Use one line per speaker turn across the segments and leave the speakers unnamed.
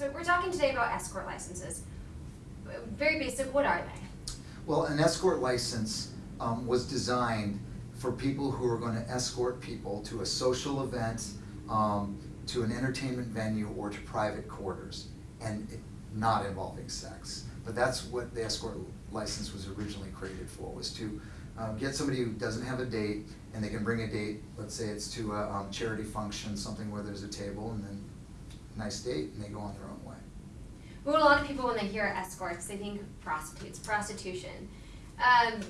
So we're talking today about escort licenses. Very basic, what are they?
Well, an escort license um, was designed for people who are going to escort people to a social event, um, to an entertainment venue, or to private quarters, and it, not involving sex. But that's what the escort license was originally created for, was to um, get somebody who doesn't have a date, and they can bring a date, let's say it's to a um, charity function, something where there's a table, and then nice date, and they go on their own way.
Well, a lot of people, when they hear escorts, they think prostitutes, prostitution. Um,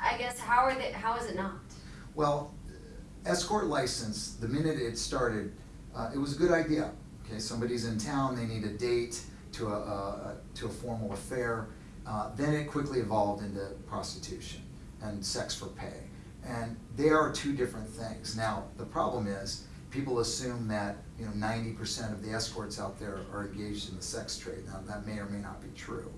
I guess how are they? How is it not?
Well, escort license, the minute it started, uh, it was a good idea. Okay, somebody's in town, they need a date to a, a, to a formal affair. Uh, then it quickly evolved into prostitution and sex for pay. And they are two different things. Now, the problem is, people assume that you know 90% of the escorts out there are engaged in the sex trade. Now, that may or may not be true.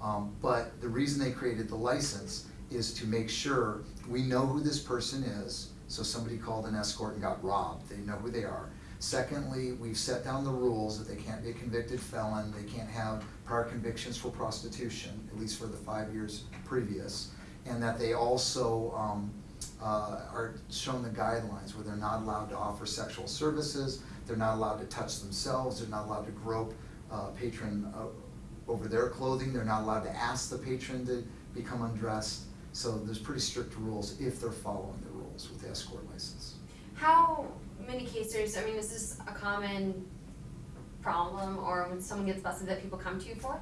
Um, but the reason they created the license is to make sure we know who this person is. So somebody called an escort and got robbed, they know who they are. Secondly, we've set down the rules that they can't be a convicted felon, they can't have prior convictions for prostitution, at least for the five years previous, and that they also um, uh, are shown the guidelines where they're not allowed to offer sexual services, they're not allowed to touch themselves, they're not allowed to grope uh, patron uh, over their clothing, they're not allowed to ask the patron to become undressed. So there's pretty strict rules if they're following the rules with the escort license.
How many cases? I mean, is this a common problem, or when someone gets busted, that people come to you for?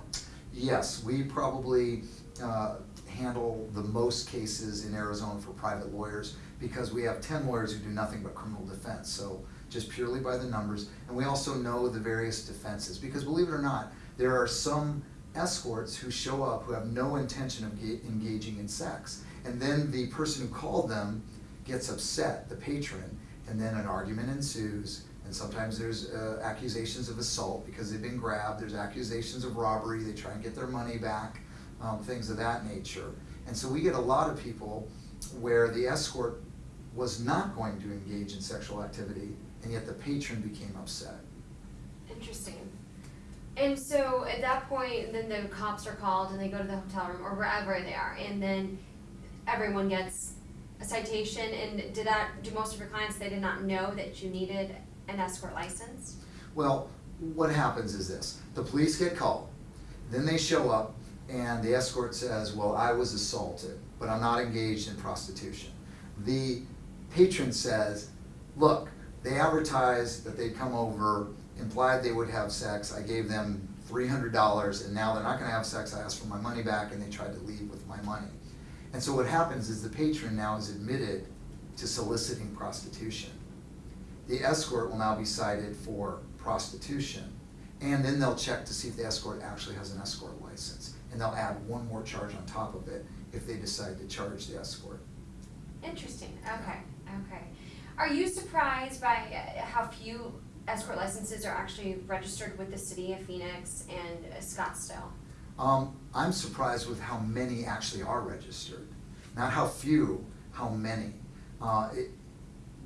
Yes, we probably uh, handle the most cases in Arizona for private lawyers because we have 10 lawyers who do nothing but criminal defense. So just purely by the numbers. And we also know the various defenses because believe it or not, there are some escorts who show up who have no intention of engaging in sex. And then the person who called them gets upset, the patron, and then an argument ensues. And sometimes there's uh, accusations of assault because they've been grabbed. There's accusations of robbery. They try and get their money back, um, things of that nature. And so we get a lot of people where the escort was not going to engage in sexual activity, and yet the patron became upset.
Interesting. And so at that point, then the cops are called and they go to the hotel room or wherever they are, and then everyone gets a citation. And did that? Do most of your clients they did not know that you needed an escort license?
Well, what happens is this: the police get called, then they show up, and the escort says, "Well, I was assaulted, but I'm not engaged in prostitution." The patron says, "Look, they advertised that they'd come over." implied they would have sex. I gave them $300 and now they're not going to have sex. I asked for my money back and they tried to leave with my money. And so what happens is the patron now is admitted to soliciting prostitution. The escort will now be cited for prostitution. And then they'll check to see if the escort actually has an escort license. And they'll add one more charge on top of it if they decide to charge the escort.
Interesting. Okay. Okay. Are you surprised by uh, how few escort licenses are actually registered with the city of Phoenix and Scottsdale?
Um, I'm surprised with how many actually are registered. Not how few, how many. Uh, it,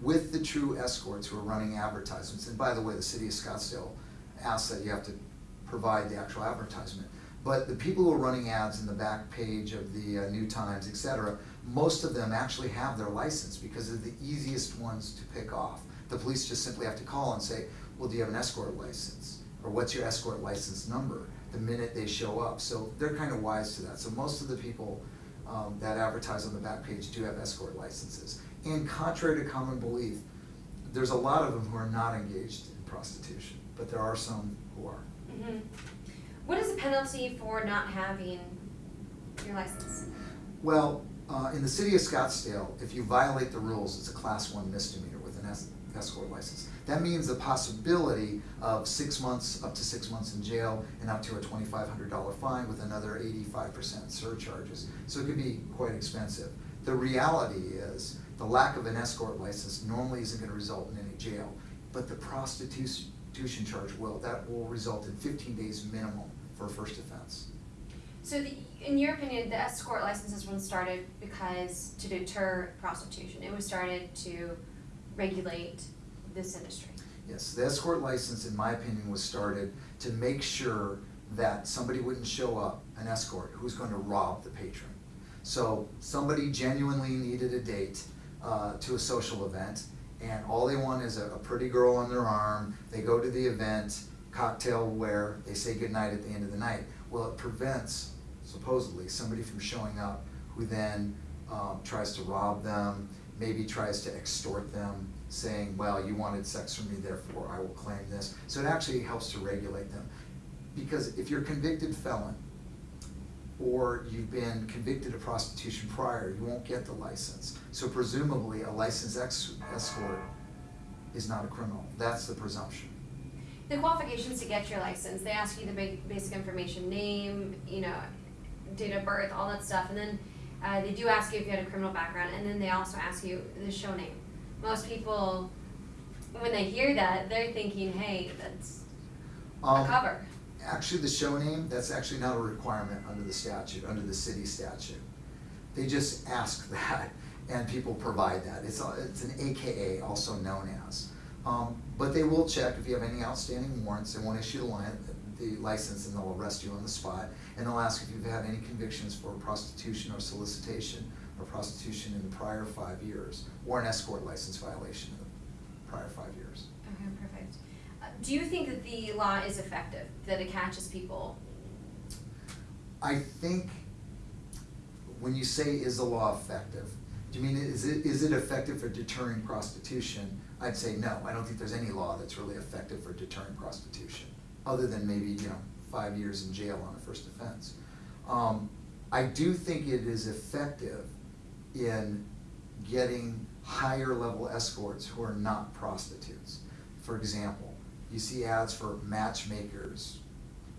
with the true escorts who are running advertisements, and by the way, the city of Scottsdale asks that you have to provide the actual advertisement. But the people who are running ads in the back page of the uh, New Times, et cetera, most of them actually have their license because they're the easiest ones to pick off. The police just simply have to call and say, well, do you have an escort license? Or what's your escort license number? The minute they show up. So they're kind of wise to that. So most of the people um, that advertise on the back page do have escort licenses. And contrary to common belief, there's a lot of them who are not engaged in prostitution, but there are some who are.
Mm -hmm. What is the penalty for not having your license?
Well, uh, in the city of Scottsdale, if you violate the rules, it's a class one misdemeanor with an escort license. That means the possibility of six months, up to six months in jail, and up to a $2,500 fine with another 85% surcharges. So it could be quite expensive. The reality is the lack of an escort license normally isn't going to result in any jail, but the prostitution charge will. That will result in 15 days minimum for a first offense.
So, the, in your opinion, the escort licenses were started because to deter prostitution. It was started to regulate this industry.
Yes, the escort license, in my opinion, was started to make sure that somebody wouldn't show up, an escort, who's going to rob the patron. So somebody genuinely needed a date uh, to a social event, and all they want is a, a pretty girl on their arm. They go to the event, cocktail wear, they say goodnight at the end of the night. Well, it prevents, supposedly, somebody from showing up who then um, tries to rob them, maybe tries to extort them, saying, well, you wanted sex from me, therefore I will claim this. So it actually helps to regulate them. Because if you're a convicted felon, or you've been convicted of prostitution prior, you won't get the license. So presumably, a licensed escort is not a criminal. That's the presumption.
The qualifications to get your license, they ask you the ba- basic information, name, you know, date of birth, all that stuff, and then uh, they do ask you if you had a criminal background, and then they also ask you the show name. Most people, when they hear that, they're thinking, hey, that's a
Um,
cover.
Actually, the show name, that's actually not a requirement under the statute, under the city statute. They just ask that, and people provide that. It's, a- it's an AKA, also known as. Um, but they will check if you have any outstanding warrants, they won't issue the li- the license, and they'll arrest you on the spot. And they'll ask if you've had any convictions for prostitution or solicitation, or prostitution in the prior five years, or an escort license violation in the prior five years.
Do you think that the law is effective, that it catches people?
I think when you say is the law effective, do you mean is it, is it effective for deterring prostitution? I'd say no, I don't think there's any law that's really effective for deterring prostitution, other than maybe, you know, five years in jail on a first offense. Um, I do think it is effective in getting higher level escorts who are not prostitutes. For example, you see ads for matchmakers,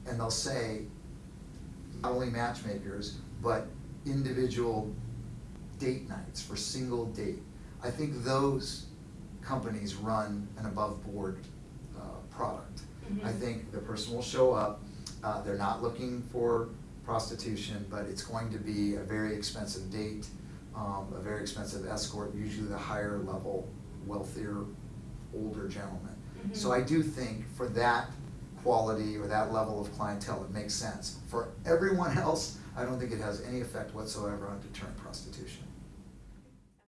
and they'll say, not only matchmakers, but individual date nights for single date. I think those companies run an above-board uh, product. I
Mhm.
think the person will show up, uh, they're not looking for prostitution, but it's going to be a very expensive date, um, a very expensive escort, usually the higher level, wealthier, older gentleman. So. I do think for that quality or that level of clientele, it makes sense. For everyone else, I don't think it has any effect whatsoever on deterring prostitution.